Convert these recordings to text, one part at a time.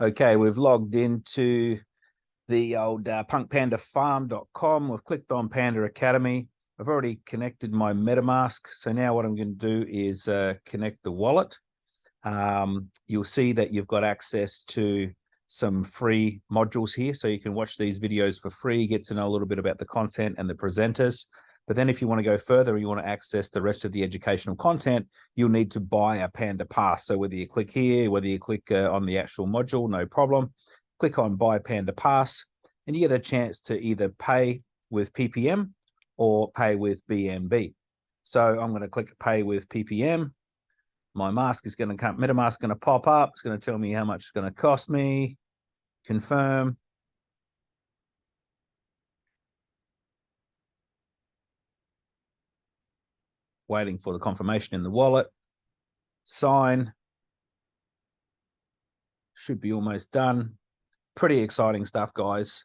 Okay, we've logged into the old uh, punkpandafarm.com. We've clicked on Panda Academy. I've already connected my MetaMask. So now what I'm going to do is uh, connect the wallet. Um, you'll see that you've got access to some free modules here. So you can watch these videos for free, get to know a little bit about the content and the presenters. But then if you want to go further, and you want to access the rest of the educational content, you'll need to buy a Panda Pass. So whether you click here, whether you click uh, on the actual module, no problem. Click on Buy Panda Pass, and you get a chance to either pay with PPM or pay with BNB. So I'm going to click Pay with PPM. My mask is going to come, MetaMask is going to pop up. It's going to tell me how much it's going to cost me. Confirm. Waiting for the confirmation in the wallet. Sign. Should be almost done. Pretty exciting stuff, guys.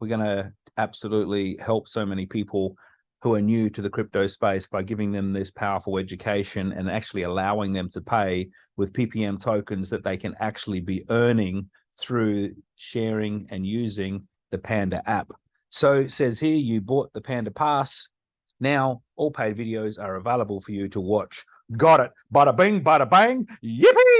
We're going to absolutely help so many people who are new to the crypto space by giving them this powerful education and actually allowing them to pay with PPM tokens that they can actually be earning through sharing and using the Panda app. So it says here you bought the Panda Pass, now, all paid videos are available for you to watch. Got it. Bada bing, bada bang. Yippee!